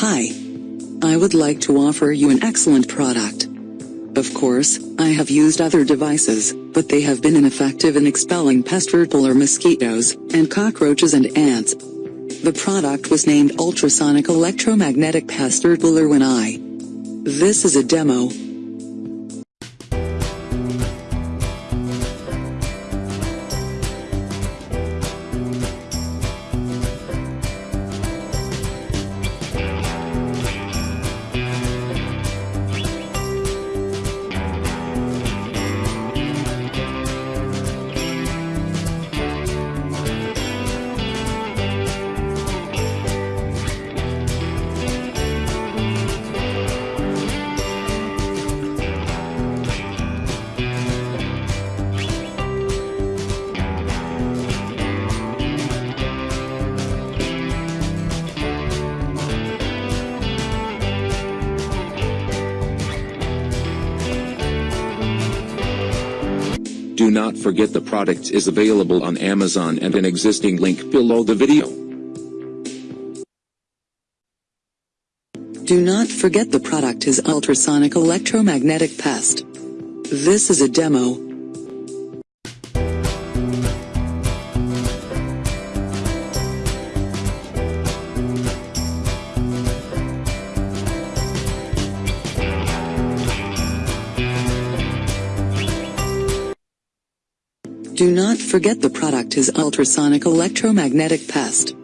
Hi. I would like to offer you an excellent product. Of course, I have used other devices, but they have been ineffective in expelling pest or mosquitoes, and cockroaches and ants. The product was named Ultrasonic Electromagnetic Pest when I. This is a demo. Do not forget the product is available on Amazon and an existing link below the video. Do not forget the product is ultrasonic electromagnetic pest. This is a demo. Do not forget the product is ultrasonic electromagnetic pest.